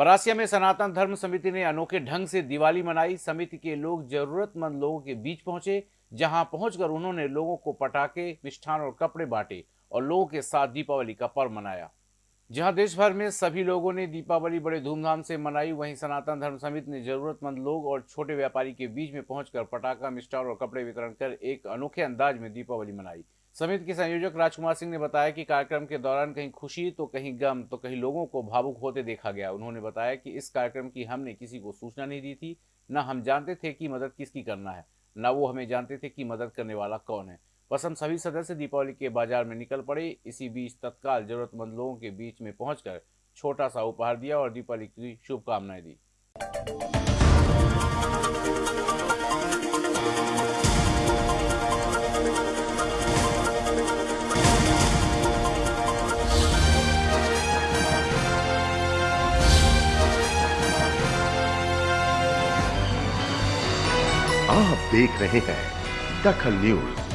परासिया में सनातन धर्म समिति ने अनोखे ढंग से दिवाली मनाई। समिति के लोग जरूरतमंद लोगों के बीच पहुँचे, जहाँ पहुंचकर उन्होंने लोगों को पटाखे, मिष्ठान और कपड़े बांटे और लोगों के साथ दीपावली का पर्व मनाया। जहाँ देश भर में सभी लोगों ने दीपावली बड़े धूमधाम से मनाई, वहीं सनातन धर्म समिति ने जरूरतमंद लोग और छोटे व्यापारी के बीच में पहुंचकर पटाखा, मिष्ठान और कपड़े वितरण कर एक अनोखे अंदाज में दीपावली मनाई। समिति के संयोजक राजकुमार सिंह ने बताया कि कार्यक्रम के दौरान कहीं खुशी तो कहीं गम तो कहीं लोगों को भावुक होते देखा गया। उन्होंने बताया कि इस कार्यक्रम की हमने किसी को सूचना नहीं दी थी, न हम जानते थे कि मदद किसकी करना है, न वो हमें जानते थे कि मदद करने वाला कौन है। बस हम सभी सदस्य दीपावली के बाज़ार में निकल पड़े। इसी बीच तत्काल जरूरतमंद लोगों के बीच में पहुंचकर छोटा सा उपहार दिया और दीपावली की शुभकामनाएँ दी। आप देख रहे हैं दखल न्यूज़।